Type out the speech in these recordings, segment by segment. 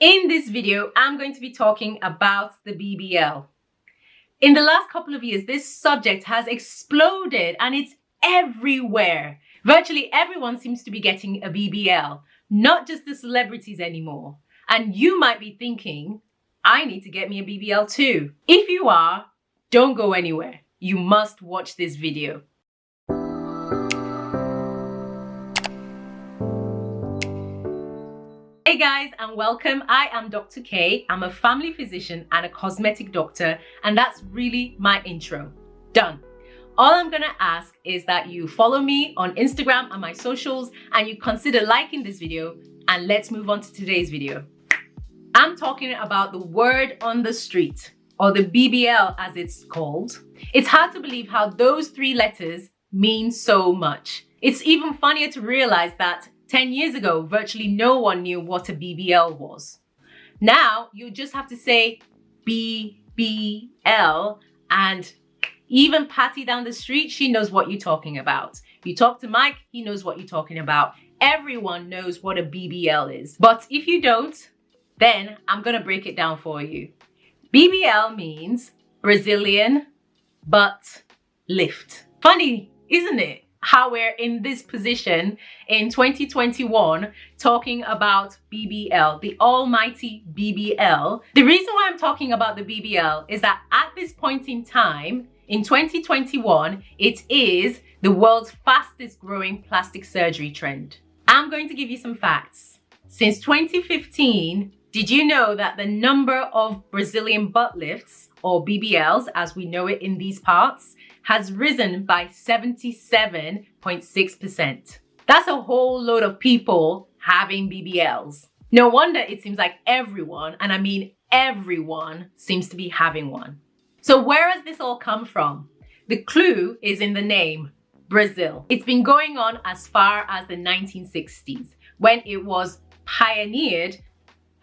In this video, I'm going to be talking about the BBL. In the last couple of years, this subject has exploded and it's everywhere. Virtually everyone seems to be getting a BBL, not just the celebrities anymore. And you might be thinking, I need to get me a BBL too. If you are, don't go anywhere. You must watch this video. Hey guys and welcome. I am Dr. K. I'm a family physician and a cosmetic doctor and that's really my intro. Done. All I'm gonna ask is that you follow me on Instagram and my socials and you consider liking this video and let's move on to today's video. I'm talking about the word on the street or the BBL as it's called. It's hard to believe how those three letters mean so much. It's even funnier to realize that 10 years ago, virtually no one knew what a BBL was. Now, you just have to say BBL and even Patty down the street, she knows what you're talking about. You talk to Mike, he knows what you're talking about. Everyone knows what a BBL is. But if you don't, then I'm gonna break it down for you. BBL means Brazilian butt lift. Funny, isn't it? How we're in this position in 2021 talking about BBL, the almighty BBL. The reason why I'm talking about the BBL is that at this point in time, in 2021, it is the world's fastest growing plastic surgery trend. I'm going to give you some facts. Since 2015, did you know that the number of Brazilian butt lifts, or BBLs as we know it in these parts, has risen by 77.6%. That's a whole load of people having BBLs. No wonder it seems like everyone, and I mean everyone, seems to be having one. So where has this all come from? The clue is in the name, Brazil. It's been going on as far as the 1960s when it was pioneered.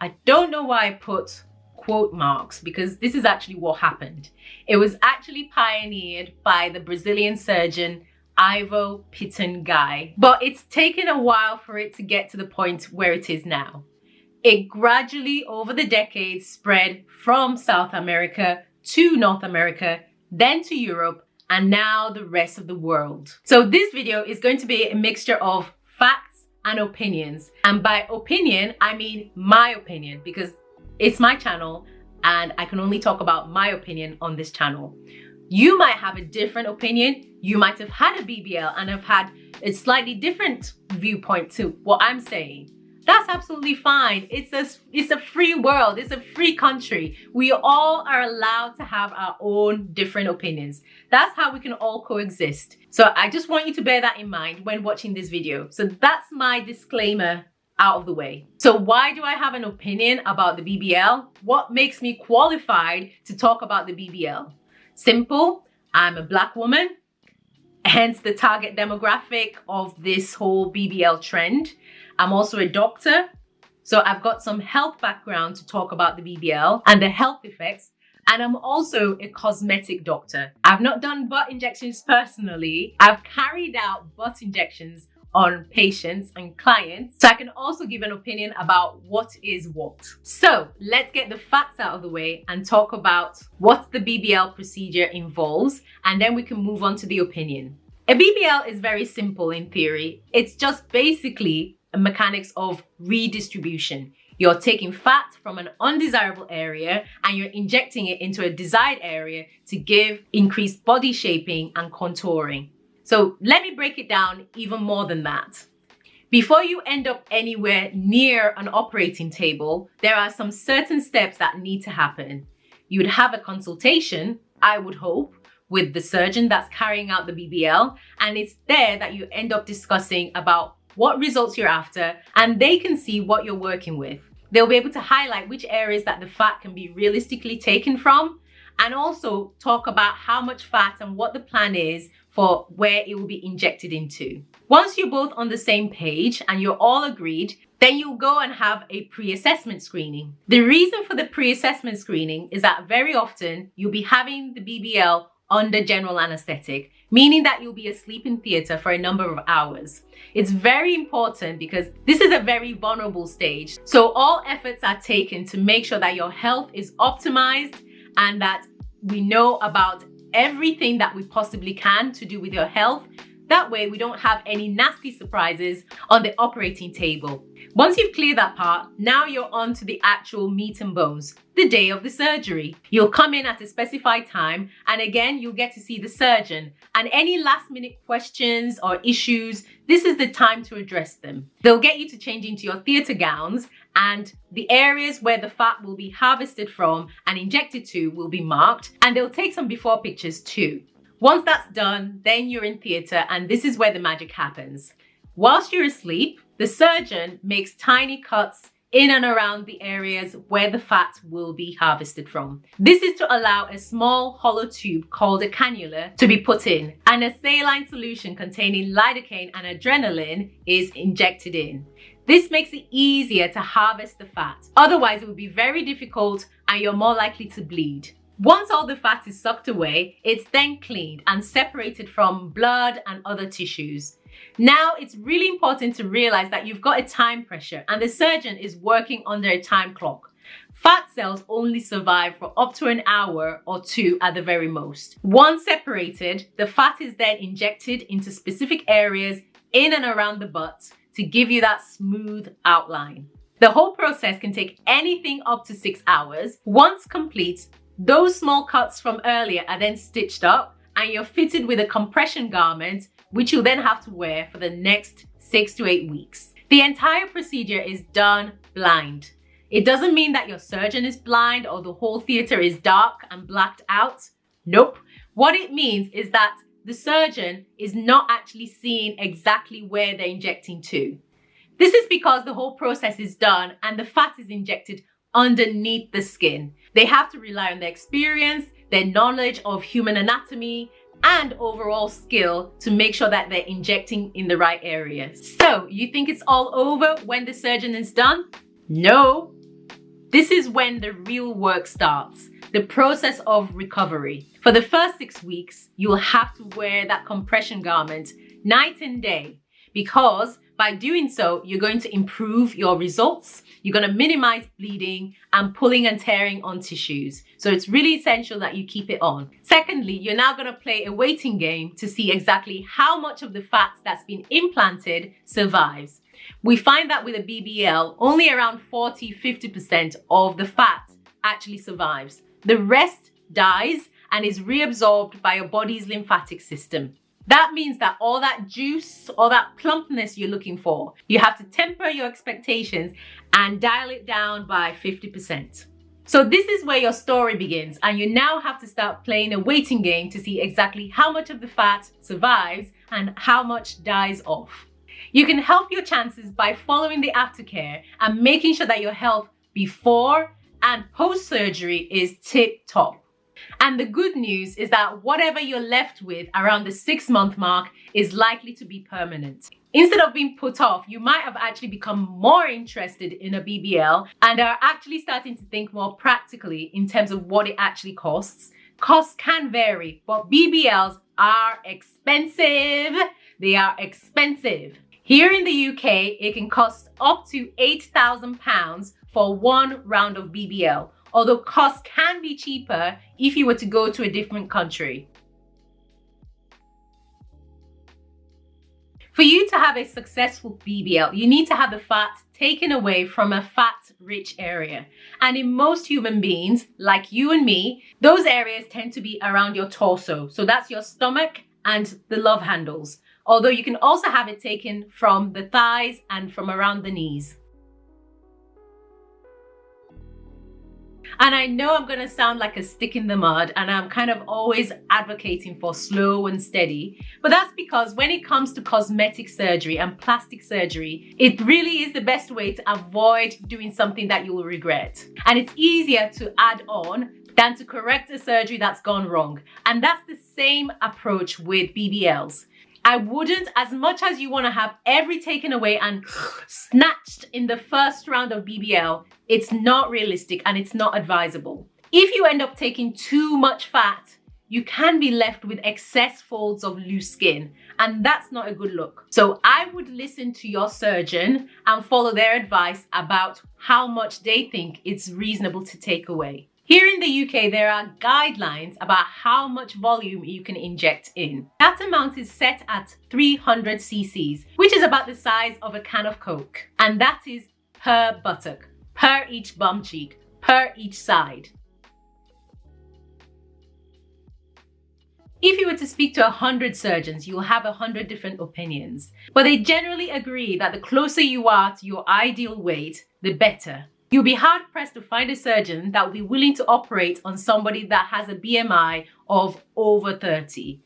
I don't know why I put quote marks because this is actually what happened. It was actually pioneered by the Brazilian surgeon Ivo Pitanguy, but it's taken a while for it to get to the point where it is now. It gradually over the decades spread from South America to North America, then to Europe, and now the rest of the world. So this video is going to be a mixture of facts and opinions. And by opinion, I mean my opinion because it's my channel and I can only talk about my opinion on this channel. You might have a different opinion. You might have had a BBL and have had a slightly different viewpoint to what I'm saying. That's absolutely fine. It's a, it's a free world. It's a free country. We all are allowed to have our own different opinions. That's how we can all coexist. So I just want you to bear that in mind when watching this video. So that's my disclaimer out of the way. So why do I have an opinion about the BBL? What makes me qualified to talk about the BBL? Simple, I'm a black woman, hence the target demographic of this whole BBL trend. I'm also a doctor, so I've got some health background to talk about the BBL and the health effects and I'm also a cosmetic doctor. I've not done butt injections personally. I've carried out butt injections on patients and clients. So I can also give an opinion about what is what. So let's get the facts out of the way and talk about what the BBL procedure involves and then we can move on to the opinion. A BBL is very simple in theory. It's just basically a mechanics of redistribution. You're taking fat from an undesirable area and you're injecting it into a desired area to give increased body shaping and contouring. So let me break it down even more than that. Before you end up anywhere near an operating table, there are some certain steps that need to happen. You would have a consultation, I would hope, with the surgeon that's carrying out the BBL, and it's there that you end up discussing about what results you're after, and they can see what you're working with. They'll be able to highlight which areas that the fat can be realistically taken from, and also talk about how much fat and what the plan is for where it will be injected into. Once you're both on the same page and you're all agreed, then you'll go and have a pre-assessment screening. The reason for the pre-assessment screening is that very often you'll be having the BBL under general anesthetic, meaning that you'll be asleep in theatre for a number of hours. It's very important because this is a very vulnerable stage. So all efforts are taken to make sure that your health is optimized and that we know about everything that we possibly can to do with your health that way we don't have any nasty surprises on the operating table. Once you've cleared that part, now you're on to the actual meat and bones, the day of the surgery. You'll come in at a specified time and again, you'll get to see the surgeon and any last minute questions or issues, this is the time to address them. They'll get you to change into your theatre gowns and the areas where the fat will be harvested from and injected to will be marked and they'll take some before pictures too. Once that's done, then you're in theatre and this is where the magic happens. Whilst you're asleep, the surgeon makes tiny cuts in and around the areas where the fat will be harvested from. This is to allow a small hollow tube called a cannula to be put in and a saline solution containing lidocaine and adrenaline is injected in. This makes it easier to harvest the fat. Otherwise, it would be very difficult and you're more likely to bleed. Once all the fat is sucked away, it's then cleaned and separated from blood and other tissues. Now, it's really important to realize that you've got a time pressure and the surgeon is working under a time clock. Fat cells only survive for up to an hour or two at the very most. Once separated, the fat is then injected into specific areas in and around the butt to give you that smooth outline. The whole process can take anything up to six hours. Once complete, those small cuts from earlier are then stitched up and you're fitted with a compression garment, which you'll then have to wear for the next six to eight weeks. The entire procedure is done blind. It doesn't mean that your surgeon is blind or the whole theater is dark and blacked out. Nope. What it means is that the surgeon is not actually seeing exactly where they're injecting to. This is because the whole process is done and the fat is injected underneath the skin. They have to rely on their experience, their knowledge of human anatomy, and overall skill to make sure that they're injecting in the right areas. So you think it's all over when the surgeon is done? No. This is when the real work starts, the process of recovery. For the first six weeks, you'll have to wear that compression garment night and day because by doing so, you're going to improve your results, you're going to minimize bleeding and pulling and tearing on tissues. So it's really essential that you keep it on. Secondly, you're now going to play a waiting game to see exactly how much of the fat that's been implanted survives. We find that with a BBL, only around 40-50% of the fat actually survives. The rest dies and is reabsorbed by your body's lymphatic system. That means that all that juice all that plumpness you're looking for, you have to temper your expectations and dial it down by 50%. So this is where your story begins and you now have to start playing a waiting game to see exactly how much of the fat survives and how much dies off. You can help your chances by following the aftercare and making sure that your health before and post surgery is tip top. And the good news is that whatever you're left with around the six month mark is likely to be permanent. Instead of being put off, you might have actually become more interested in a BBL and are actually starting to think more practically in terms of what it actually costs. Costs can vary, but BBLs are expensive. They are expensive. Here in the UK, it can cost up to £8,000 for one round of BBL, although costs can be cheaper if you were to go to a different country. For you to have a successful BBL, you need to have the fat taken away from a fat-rich area. And in most human beings, like you and me, those areas tend to be around your torso. So that's your stomach and the love handles. Although you can also have it taken from the thighs and from around the knees. And I know I'm going to sound like a stick in the mud and I'm kind of always advocating for slow and steady. But that's because when it comes to cosmetic surgery and plastic surgery, it really is the best way to avoid doing something that you will regret. And it's easier to add on than to correct a surgery that's gone wrong. And that's the same approach with BBLs. I wouldn't, as much as you want to have every taken away and snatched in the first round of BBL, it's not realistic and it's not advisable. If you end up taking too much fat, you can be left with excess folds of loose skin, and that's not a good look. So I would listen to your surgeon and follow their advice about how much they think it's reasonable to take away. Here in the UK, there are guidelines about how much volume you can inject in. That amount is set at 300 cc's, which is about the size of a can of Coke. And that is per buttock, per each bum cheek, per each side. If you were to speak to 100 surgeons, you'll have 100 different opinions. But they generally agree that the closer you are to your ideal weight, the better. You'll be hard pressed to find a surgeon that will be willing to operate on somebody that has a BMI of over 30.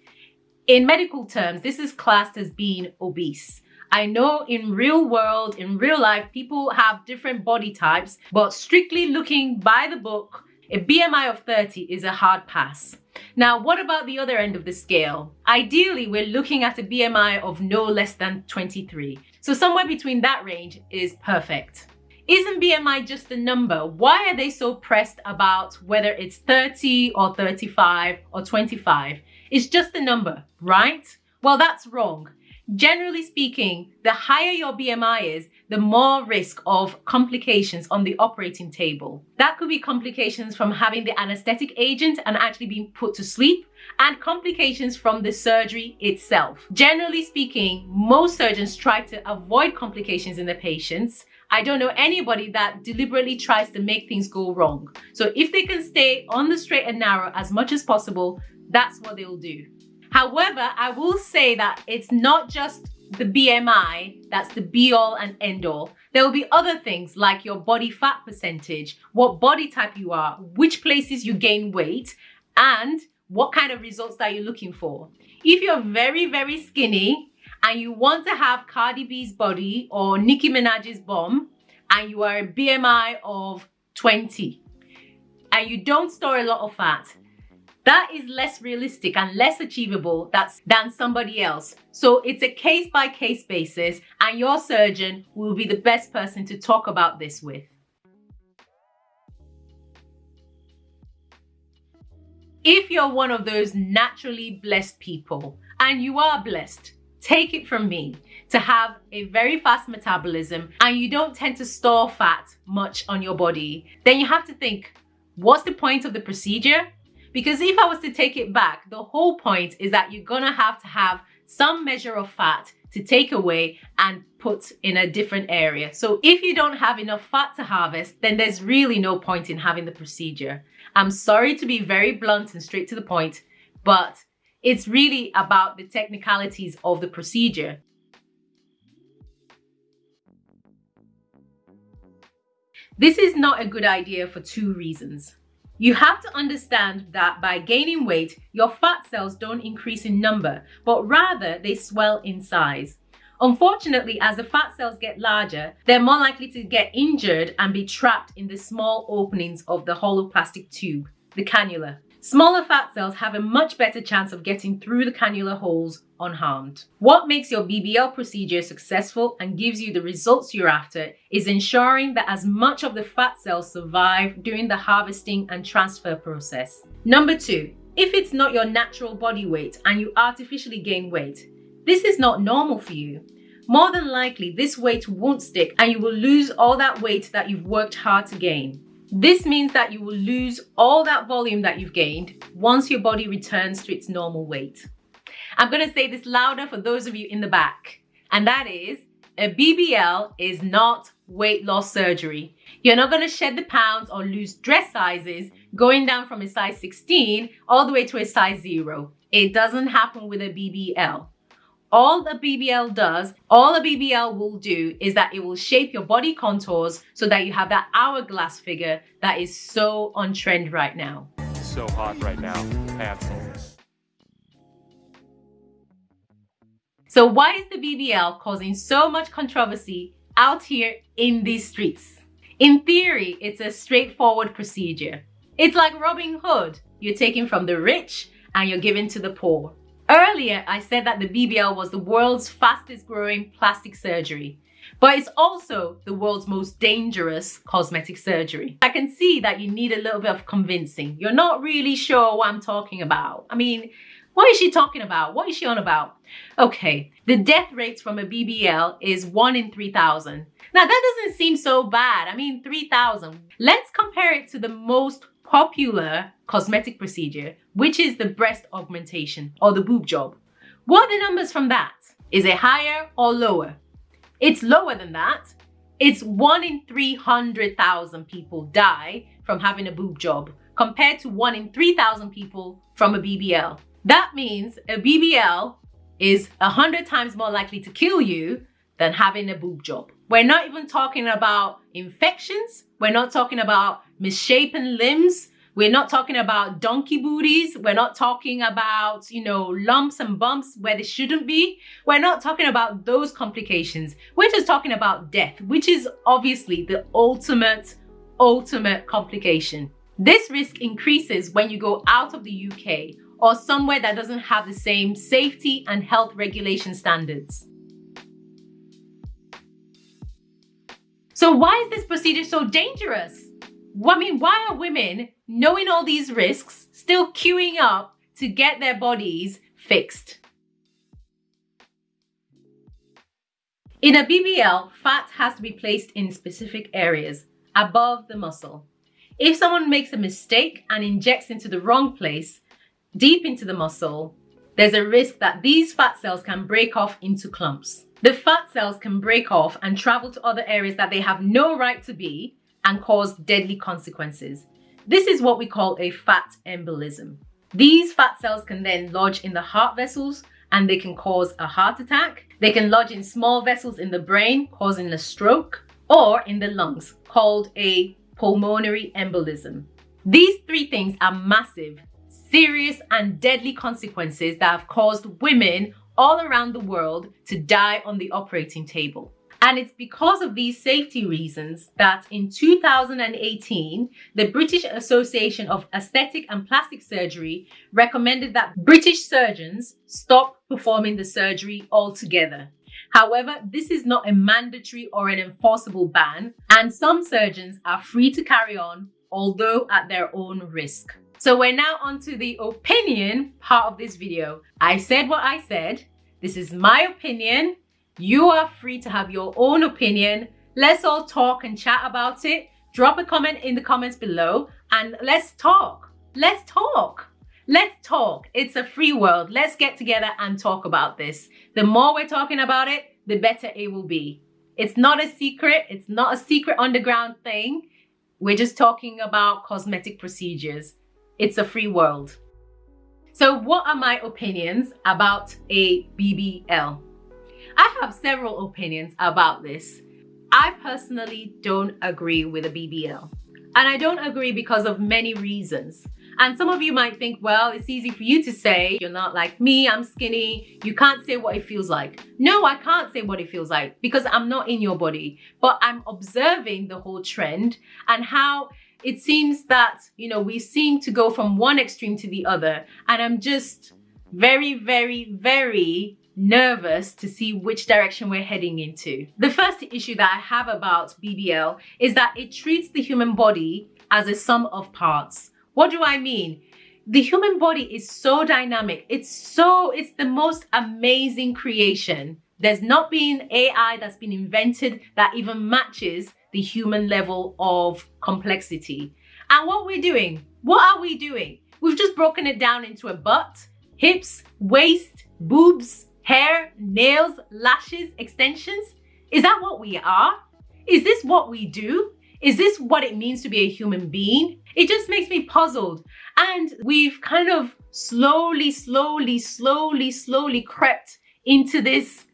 In medical terms, this is classed as being obese. I know in real world, in real life, people have different body types, but strictly looking by the book, a BMI of 30 is a hard pass. Now, what about the other end of the scale? Ideally, we're looking at a BMI of no less than 23. So somewhere between that range is perfect. Isn't BMI just a number? Why are they so pressed about whether it's 30 or 35 or 25? It's just a number, right? Well, that's wrong. Generally speaking, the higher your BMI is, the more risk of complications on the operating table. That could be complications from having the anesthetic agent and actually being put to sleep, and complications from the surgery itself. Generally speaking, most surgeons try to avoid complications in the patients I don't know anybody that deliberately tries to make things go wrong. So if they can stay on the straight and narrow as much as possible, that's what they'll do. However, I will say that it's not just the BMI that's the be all and end all. There will be other things like your body fat percentage, what body type you are, which places you gain weight, and what kind of results that you're looking for. If you're very, very skinny, and you want to have Cardi B's body or Nicki Minaj's bum and you are a BMI of 20 and you don't store a lot of fat, that is less realistic and less achievable than somebody else. So it's a case by case basis and your surgeon will be the best person to talk about this with. If you're one of those naturally blessed people, and you are blessed, take it from me, to have a very fast metabolism and you don't tend to store fat much on your body, then you have to think, what's the point of the procedure? Because if I was to take it back, the whole point is that you're gonna have to have some measure of fat to take away and put in a different area. So if you don't have enough fat to harvest, then there's really no point in having the procedure. I'm sorry to be very blunt and straight to the point, but it's really about the technicalities of the procedure. This is not a good idea for two reasons. You have to understand that by gaining weight, your fat cells don't increase in number, but rather they swell in size. Unfortunately, as the fat cells get larger, they're more likely to get injured and be trapped in the small openings of the hollow plastic tube, the cannula. Smaller fat cells have a much better chance of getting through the cannula holes unharmed. What makes your BBL procedure successful and gives you the results you're after is ensuring that as much of the fat cells survive during the harvesting and transfer process. Number two, if it's not your natural body weight and you artificially gain weight, this is not normal for you. More than likely, this weight won't stick and you will lose all that weight that you've worked hard to gain. This means that you will lose all that volume that you've gained once your body returns to its normal weight. I'm going to say this louder for those of you in the back, and that is a BBL is not weight loss surgery. You're not going to shed the pounds or lose dress sizes going down from a size 16 all the way to a size 0. It doesn't happen with a BBL all the BBL does, all a BBL will do is that it will shape your body contours so that you have that hourglass figure that is so on trend right now. So hot right now, Hansel. So why is the BBL causing so much controversy out here in these streets? In theory, it's a straightforward procedure. It's like Robin Hood. You're taking from the rich and you're giving to the poor. Earlier, I said that the BBL was the world's fastest growing plastic surgery. But it's also the world's most dangerous cosmetic surgery. I can see that you need a little bit of convincing. You're not really sure what I'm talking about. I mean, what is she talking about? What is she on about? Okay, the death rates from a BBL is 1 in 3,000. Now that doesn't seem so bad. I mean, 3,000. Let's compare it to the most popular cosmetic procedure, which is the breast augmentation or the boob job. What are the numbers from that? Is it higher or lower? It's lower than that. It's one in 300,000 people die from having a boob job compared to one in 3,000 people from a BBL. That means a BBL is 100 times more likely to kill you than having a boob job. We're not even talking about infections. We're not talking about misshapen limbs. We're not talking about donkey booties. We're not talking about, you know, lumps and bumps where they shouldn't be. We're not talking about those complications. We're just talking about death, which is obviously the ultimate, ultimate complication. This risk increases when you go out of the UK or somewhere that doesn't have the same safety and health regulation standards. So why is this procedure so dangerous? I mean, why are women, knowing all these risks, still queuing up to get their bodies fixed? In a BBL, fat has to be placed in specific areas above the muscle. If someone makes a mistake and injects into the wrong place, deep into the muscle, there's a risk that these fat cells can break off into clumps. The fat cells can break off and travel to other areas that they have no right to be and cause deadly consequences. This is what we call a fat embolism. These fat cells can then lodge in the heart vessels and they can cause a heart attack. They can lodge in small vessels in the brain, causing a stroke, or in the lungs, called a pulmonary embolism. These three things are massive, serious, and deadly consequences that have caused women all around the world to die on the operating table. And it's because of these safety reasons that in 2018, the British Association of Aesthetic and Plastic Surgery recommended that British surgeons stop performing the surgery altogether. However, this is not a mandatory or an enforceable ban, and some surgeons are free to carry on, although at their own risk. So we're now on to the opinion part of this video. I said what I said. This is my opinion. You are free to have your own opinion. Let's all talk and chat about it. Drop a comment in the comments below and let's talk. Let's talk. Let's talk. It's a free world. Let's get together and talk about this. The more we're talking about it, the better it will be. It's not a secret. It's not a secret underground thing. We're just talking about cosmetic procedures. It's a free world. So what are my opinions about a BBL? I have several opinions about this. I personally don't agree with a BBL. And I don't agree because of many reasons. And some of you might think, well, it's easy for you to say, you're not like me, I'm skinny, you can't say what it feels like. No, I can't say what it feels like because I'm not in your body, but I'm observing the whole trend and how it seems that, you know, we seem to go from one extreme to the other. And I'm just very, very, very nervous to see which direction we're heading into. The first issue that I have about BBL is that it treats the human body as a sum of parts. What do I mean? The human body is so dynamic. It's so, it's the most amazing creation. There's not been AI that's been invented that even matches the human level of complexity. And what we're doing, what are we doing? We've just broken it down into a butt, hips, waist, boobs, hair, nails, lashes, extensions? Is that what we are? Is this what we do? Is this what it means to be a human being? It just makes me puzzled. And we've kind of slowly, slowly, slowly, slowly crept into this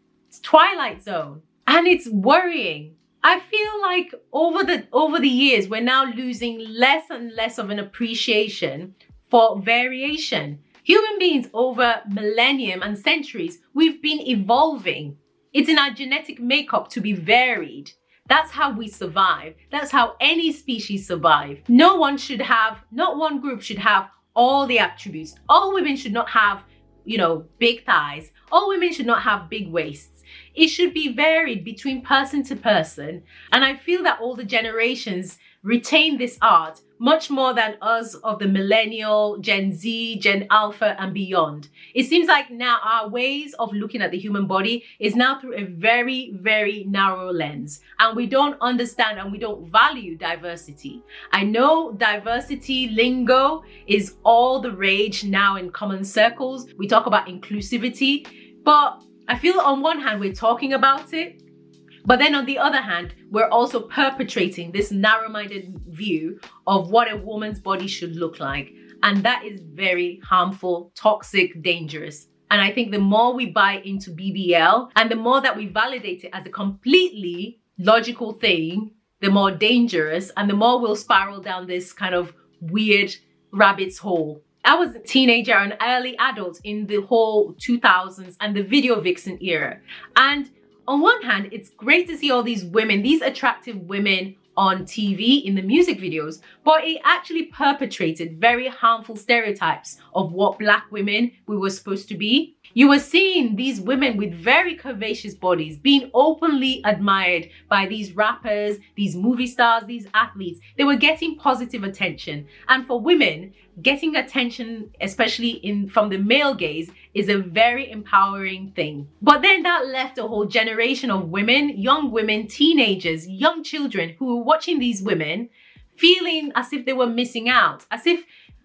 twilight zone. And it's worrying. I feel like over the over the years, we're now losing less and less of an appreciation for variation. Human beings over millennium and centuries, we've been evolving. It's in our genetic makeup to be varied. That's how we survive. That's how any species survive. No one should have, not one group should have all the attributes. All women should not have, you know, big thighs. All women should not have big waists. It should be varied between person to person. And I feel that older generations retain this art much more than us of the millennial, Gen Z, Gen Alpha, and beyond. It seems like now our ways of looking at the human body is now through a very, very narrow lens, and we don't understand and we don't value diversity. I know diversity lingo is all the rage now in common circles. We talk about inclusivity, but I feel on one hand we're talking about it, but then on the other hand, we're also perpetrating this narrow-minded view of what a woman's body should look like. And that is very harmful, toxic, dangerous. And I think the more we buy into BBL and the more that we validate it as a completely logical thing, the more dangerous and the more we'll spiral down this kind of weird rabbit's hole. I was a teenager and early adult in the whole 2000s and the video vixen era. And on one hand, it's great to see all these women, these attractive women on TV in the music videos, but it actually perpetrated very harmful stereotypes of what black women we were supposed to be. You were seeing these women with very curvaceous bodies being openly admired by these rappers, these movie stars, these athletes. They were getting positive attention. And for women, getting attention, especially in from the male gaze, is a very empowering thing. But then that left a whole generation of women, young women, teenagers, young children who were watching these women feeling as if they were missing out, as if,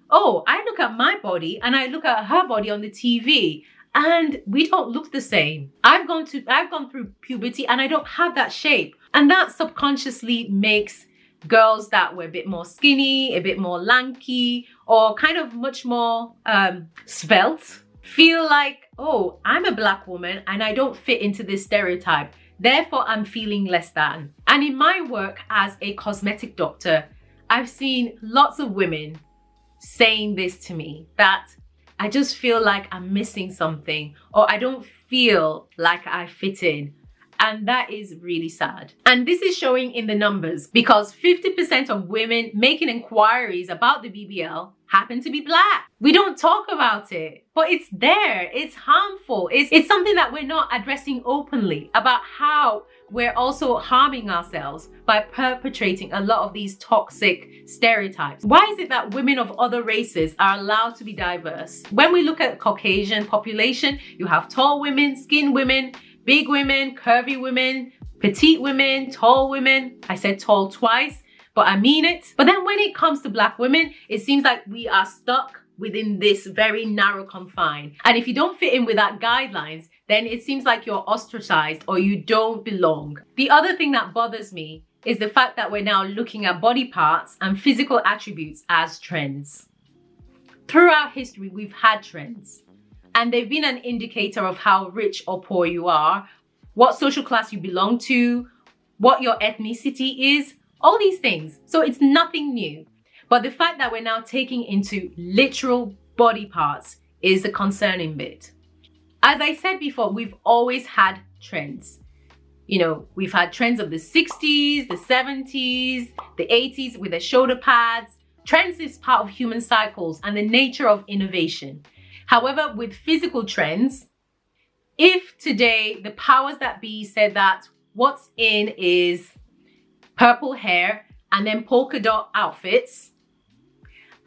oh, I look at my body and I look at her body on the TV and we don't look the same. I've gone to I've gone through puberty and I don't have that shape. And that subconsciously makes girls that were a bit more skinny, a bit more lanky, or kind of much more um, svelte feel like, oh, I'm a black woman and I don't fit into this stereotype. Therefore, I'm feeling less than. And in my work as a cosmetic doctor, I've seen lots of women saying this to me that I just feel like I'm missing something or I don't feel like I fit in and that is really sad. And this is showing in the numbers because 50% of women making inquiries about the BBL happen to be black. We don't talk about it, but it's there. It's harmful. It's, it's something that we're not addressing openly about how we're also harming ourselves by perpetrating a lot of these toxic stereotypes. Why is it that women of other races are allowed to be diverse? When we look at Caucasian population, you have tall women, skin women, big women, curvy women, petite women, tall women. I said tall twice, but I mean it. But then when it comes to black women, it seems like we are stuck within this very narrow confine. And if you don't fit in with that guidelines, then it seems like you're ostracized or you don't belong. The other thing that bothers me is the fact that we're now looking at body parts and physical attributes as trends. Throughout history, we've had trends and they've been an indicator of how rich or poor you are, what social class you belong to, what your ethnicity is, all these things. So it's nothing new. But the fact that we're now taking into literal body parts is the concerning bit. As I said before, we've always had trends. You know, we've had trends of the 60s, the 70s, the 80s with the shoulder pads. Trends is part of human cycles and the nature of innovation. However, with physical trends, if today the powers that be said that what's in is purple hair and then polka dot outfits,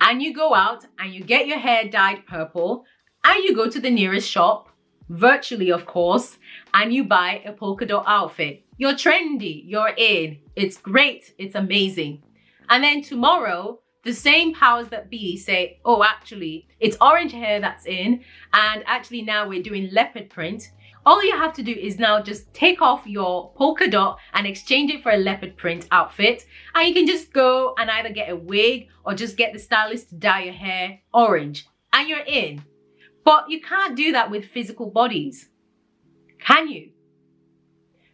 and you go out and you get your hair dyed purple and you go to the nearest shop, virtually of course, and you buy a polka dot outfit. You're trendy, you're in, it's great, it's amazing. And then tomorrow, the same powers that be say, oh, actually, it's orange hair that's in, and actually now we're doing leopard print. All you have to do is now just take off your polka dot and exchange it for a leopard print outfit. And you can just go and either get a wig or just get the stylist to dye your hair orange and you're in. But you can't do that with physical bodies. Can you?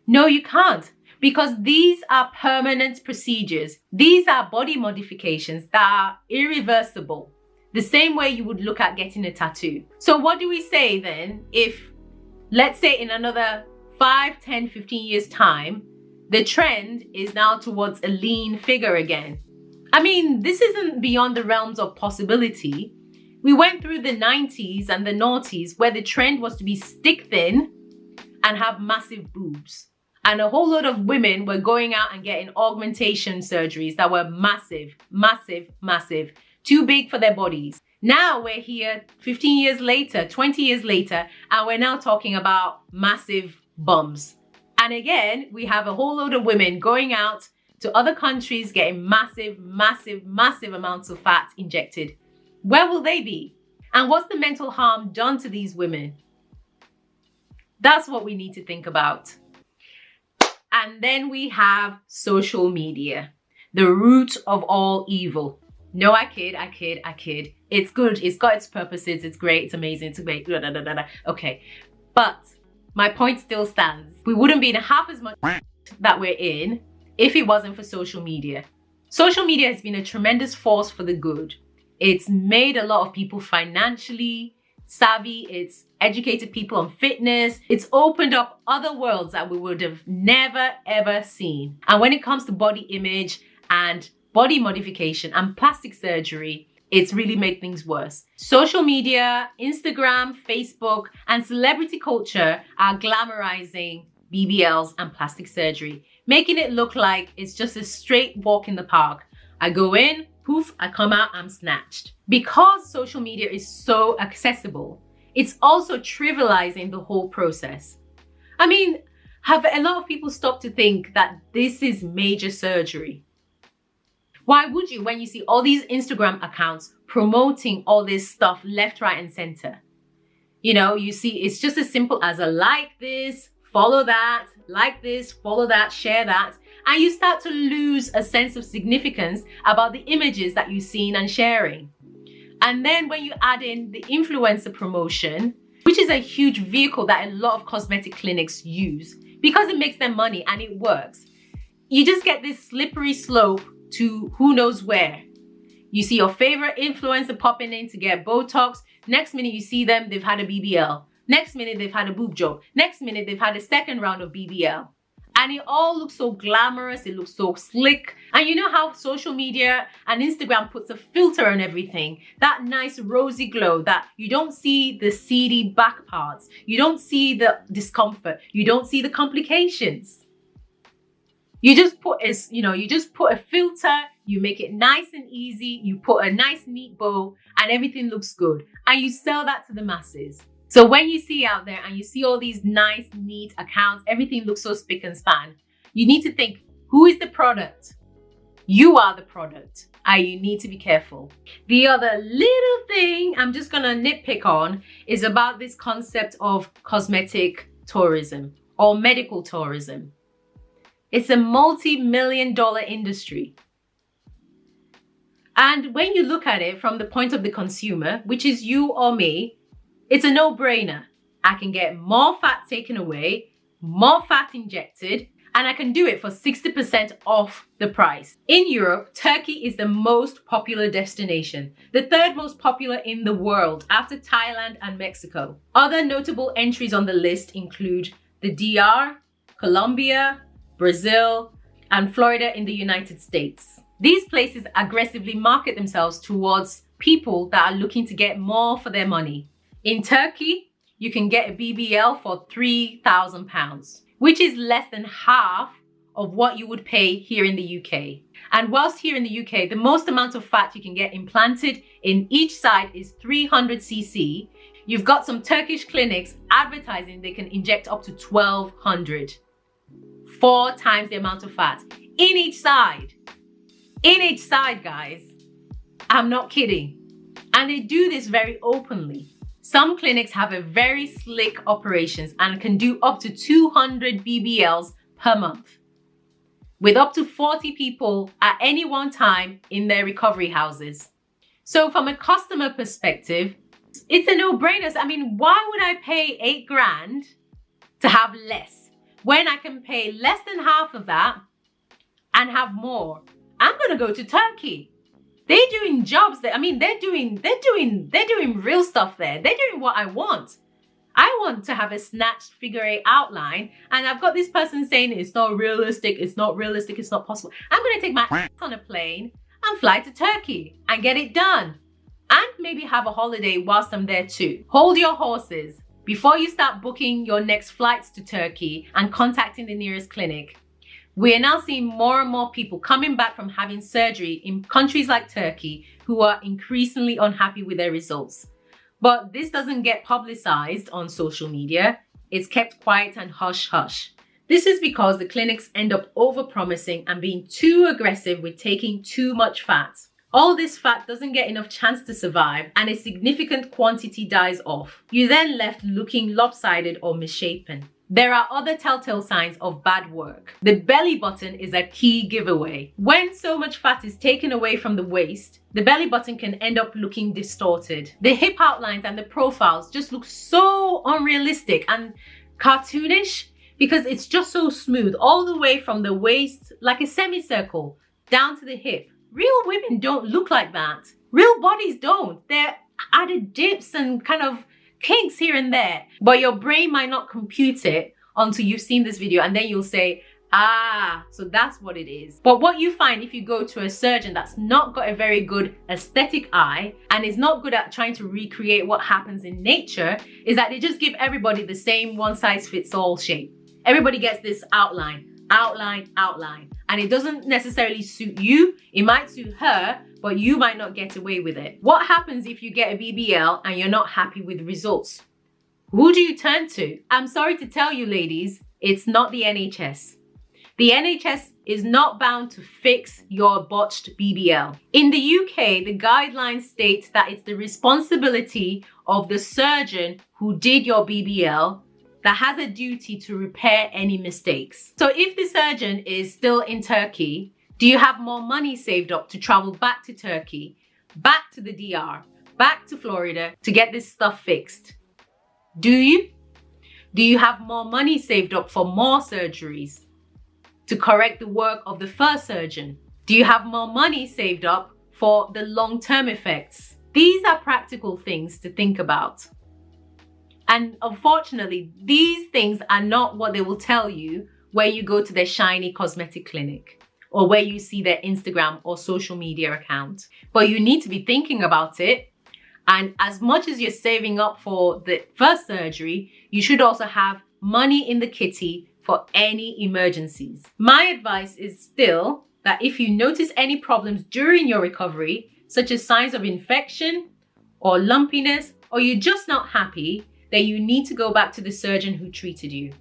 No, you can't because these are permanent procedures. These are body modifications that are irreversible, the same way you would look at getting a tattoo. So what do we say then if, let's say in another 5, 10, 15 years time, the trend is now towards a lean figure again? I mean, this isn't beyond the realms of possibility. We went through the 90s and the noughties where the trend was to be stick thin and have massive boobs. And a whole lot of women were going out and getting augmentation surgeries that were massive, massive, massive, too big for their bodies. Now we're here 15 years later, 20 years later, and we're now talking about massive bums. And again, we have a whole load of women going out to other countries getting massive, massive, massive amounts of fat injected. Where will they be? And what's the mental harm done to these women? That's what we need to think about. And then we have social media, the root of all evil. No, I kid, I kid, I kid. It's good. It's got its purposes. It's great. It's amazing. It's great. Da, da, da, da. Okay. But my point still stands. We wouldn't be in half as much that we're in if it wasn't for social media. Social media has been a tremendous force for the good. It's made a lot of people financially savvy. It's educated people on fitness. It's opened up other worlds that we would have never ever seen. And when it comes to body image and body modification and plastic surgery, it's really made things worse. Social media, Instagram, Facebook, and celebrity culture are glamorizing BBLs and plastic surgery, making it look like it's just a straight walk in the park. I go in, poof, I come out, I'm snatched. Because social media is so accessible, it's also trivializing the whole process. I mean, have a lot of people stopped to think that this is major surgery? Why would you when you see all these Instagram accounts promoting all this stuff left, right, and center? You know, you see, it's just as simple as a like this, follow that, like this, follow that, share that. And you start to lose a sense of significance about the images that you've seen and sharing. And then when you add in the influencer promotion, which is a huge vehicle that a lot of cosmetic clinics use because it makes them money and it works, you just get this slippery slope to who knows where. You see your favorite influencer popping in to get Botox. Next minute you see them, they've had a BBL. Next minute they've had a boob job. Next minute they've had a second round of BBL. And it all looks so glamorous, it looks so slick. And you know how social media and Instagram puts a filter on everything? That nice rosy glow that you don't see the seedy back parts. You don't see the discomfort. You don't see the complications. You just put a, you know, you just put a filter, you make it nice and easy, you put a nice neat bow and everything looks good. And you sell that to the masses. So when you see out there and you see all these nice, neat accounts, everything looks so spick and span, you need to think, who is the product? You are the product and you need to be careful. The other little thing I'm just gonna nitpick on is about this concept of cosmetic tourism or medical tourism. It's a multi-million dollar industry. And when you look at it from the point of the consumer, which is you or me, it's a no-brainer. I can get more fat taken away, more fat injected, and I can do it for 60% off the price. In Europe, Turkey is the most popular destination, the third most popular in the world after Thailand and Mexico. Other notable entries on the list include the DR, Colombia, Brazil, and Florida in the United States. These places aggressively market themselves towards people that are looking to get more for their money. In Turkey, you can get a BBL for £3,000, which is less than half of what you would pay here in the UK. And whilst here in the UK, the most amount of fat you can get implanted in each side is 300cc, you've got some Turkish clinics advertising they can inject up to 1200 four times the amount of fat in each side. In each side, guys. I'm not kidding. And they do this very openly. Some clinics have a very slick operations and can do up to 200 BBLs per month with up to 40 people at any one time in their recovery houses. So from a customer perspective, it's a no-brainer. I mean, why would I pay eight grand to have less? when I can pay less than half of that and have more, I'm gonna go to Turkey. They're doing jobs that I mean they're doing they're doing they're doing real stuff there. They're doing what I want. I want to have a snatched figure eight outline and I've got this person saying it's not realistic, it's not realistic, it's not possible. I'm gonna take my ass on a plane and fly to Turkey and get it done. And maybe have a holiday whilst I'm there too. Hold your horses. before you start booking your next flights to Turkey and contacting the nearest clinic. We are now seeing more and more people coming back from having surgery in countries like Turkey who are increasingly unhappy with their results. But this doesn't get publicized on social media. It's kept quiet and hush hush. This is because the clinics end up overpromising and being too aggressive with taking too much fat. All this fat doesn't get enough chance to survive and a significant quantity dies off. You're then left looking lopsided or misshapen. There are other telltale signs of bad work. The belly button is a key giveaway. When so much fat is taken away from the waist, the belly button can end up looking distorted. The hip outlines and the profiles just look so unrealistic and cartoonish because it's just so smooth all the way from the waist like a semicircle down to the hip. Real women don't look like that. Real bodies don't. They're added dips and kind of kinks here and there. But your brain might not compute it until you've seen this video and then you'll say, Ah, so that's what it is. But what you find if you go to a surgeon that's not got a very good aesthetic eye and is not good at trying to recreate what happens in nature is that they just give everybody the same one size fits all shape. Everybody gets this outline, outline, outline. And it doesn't necessarily suit you. It might suit her, but you might not get away with it. What happens if you get a BBL and you're not happy with results? Who do you turn to? I'm sorry to tell you ladies, it's not the NHS. The NHS is not bound to fix your botched BBL. In the UK, the guidelines state that it's the responsibility of the surgeon who did your BBL that has a duty to repair any mistakes. So if the surgeon is still in Turkey, do you have more money saved up to travel back to Turkey, back to the DR, back to Florida to get this stuff fixed? Do you? Do you have more money saved up for more surgeries to correct the work of the first surgeon? Do you have more money saved up for the long-term effects? These are practical things to think about. And unfortunately, these things are not what they will tell you where you go to their shiny cosmetic clinic or where you see their Instagram or social media account. But you need to be thinking about it. And as much as you're saving up for the first surgery, you should also have money in the kitty for any emergencies. My advice is still that if you notice any problems during your recovery, such as signs of infection or lumpiness, or you're just not happy, then you need to go back to the surgeon who treated you.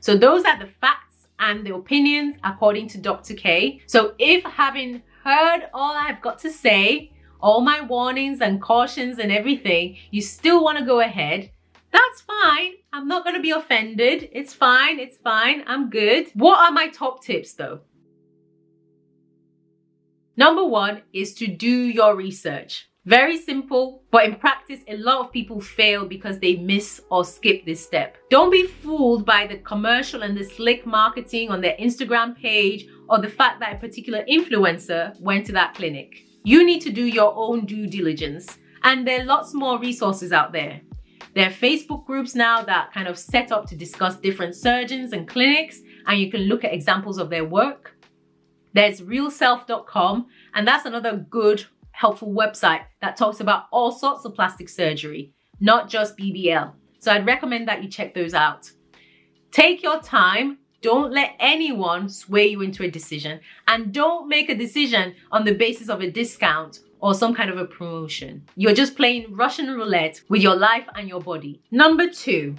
So those are the facts and the opinions according to Dr. K. So if having heard all I've got to say, all my warnings and cautions and everything, you still want to go ahead, that's fine. I'm not going to be offended. It's fine. It's fine. I'm good. What are my top tips though? Number one is to do your research. Very simple, but in practice, a lot of people fail because they miss or skip this step. Don't be fooled by the commercial and the slick marketing on their Instagram page or the fact that a particular influencer went to that clinic. You need to do your own due diligence and there are lots more resources out there. There are Facebook groups now that kind of set up to discuss different surgeons and clinics and you can look at examples of their work. There's realself.com and that's another good helpful website that talks about all sorts of plastic surgery, not just BBL. So I'd recommend that you check those out. Take your time. Don't let anyone sway you into a decision and don't make a decision on the basis of a discount or some kind of a promotion. You're just playing Russian roulette with your life and your body. Number two,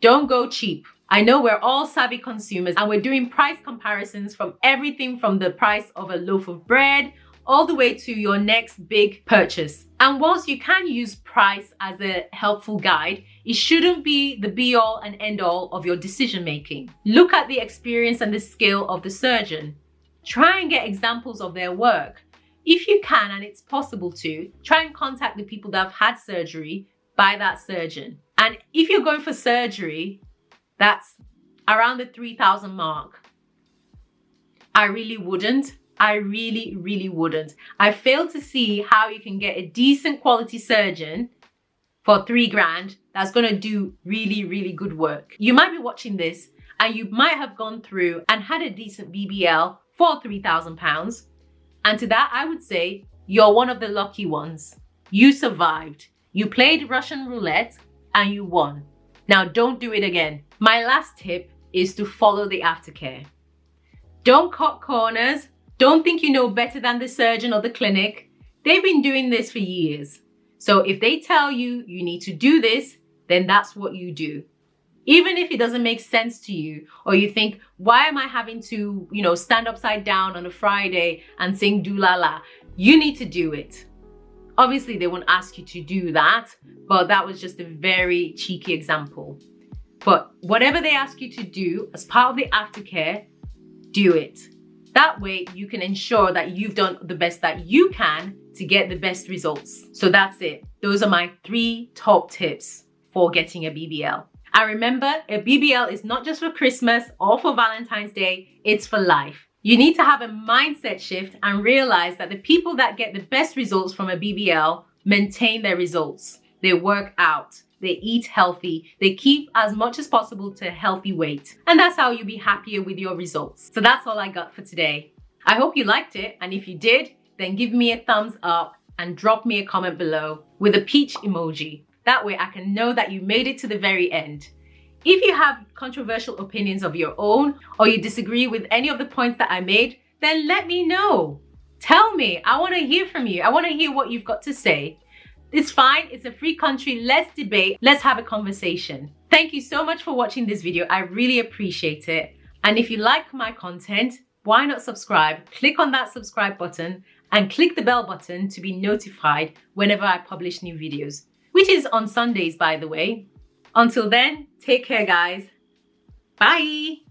don't go cheap. I know we're all savvy consumers and we're doing price comparisons from everything from the price of a loaf of bread all the way to your next big purchase. And whilst you can use price as a helpful guide, it shouldn't be the be all and end all of your decision making. Look at the experience and the skill of the surgeon. Try and get examples of their work. If you can and it's possible to, try and contact the people that have had surgery by that surgeon. And if you're going for surgery, that's around the 3000 mark. I really wouldn't I really, really wouldn't. I fail to see how you can get a decent quality surgeon for three grand that's to do really, really good work. You might be watching this and you might have gone through and had a decent BBL for £3,000. And to that, I would say you're one of the lucky ones. You survived. You played Russian roulette and you won. Now don't do it again. My last tip is to follow the aftercare. Don't cut corners. Don't think you know better than the surgeon or the clinic. They've been doing this for years. So if they tell you you need to do this, then that's what you do. Even if it doesn't make sense to you or you think, why am I having to, you know, stand upside down on a Friday and sing do la la? You need to do it. Obviously, they won't ask you to do that, but that was just a very cheeky example. But whatever they ask you to do as part of the aftercare, do it. That way you can ensure that you've done the best that you can to get the best results. So that's it. Those are my three top tips for getting a BBL. And remember, a BBL is not just for Christmas or for Valentine's Day, it's for life. You need to have a mindset shift and realize that the people that get the best results from a BBL maintain their results. They work out, they eat healthy, they keep as much as possible to a healthy weight. And that's how you'll be happier with your results. So that's all I got for today. I hope you liked it. And if you did, then give me a thumbs up and drop me a comment below with a peach emoji. That way I can know that you made it to the very end. If you have controversial opinions of your own or you disagree with any of the points that I made, then let me know. Tell me, I wanna hear from you. I wanna hear what you've got to say. It's fine, it's a free country, let's debate, let's have a conversation. Thank you so much for watching this video, I really appreciate it. And if you like my content, why not subscribe? Click on that subscribe button and click the bell button to be notified whenever I publish new videos, which is on Sundays, by the way. Until then, take care, guys. Bye.